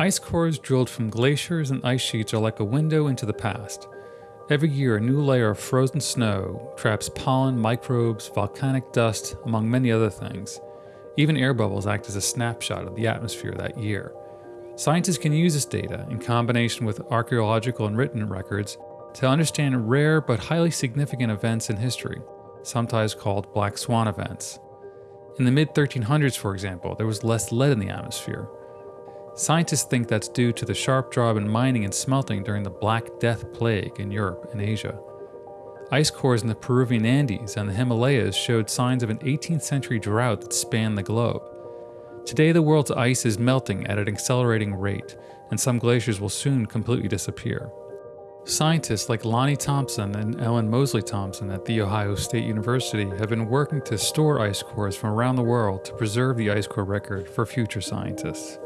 Ice cores drilled from glaciers and ice sheets are like a window into the past. Every year, a new layer of frozen snow traps pollen, microbes, volcanic dust, among many other things. Even air bubbles act as a snapshot of the atmosphere that year. Scientists can use this data, in combination with archaeological and written records, to understand rare but highly significant events in history, sometimes called black swan events. In the mid 1300s, for example, there was less lead in the atmosphere. Scientists think that's due to the sharp drop in mining and smelting during the Black Death Plague in Europe and Asia. Ice cores in the Peruvian Andes and the Himalayas showed signs of an 18th century drought that spanned the globe. Today, the world's ice is melting at an accelerating rate, and some glaciers will soon completely disappear. Scientists like Lonnie Thompson and Ellen Mosley Thompson at The Ohio State University have been working to store ice cores from around the world to preserve the ice core record for future scientists.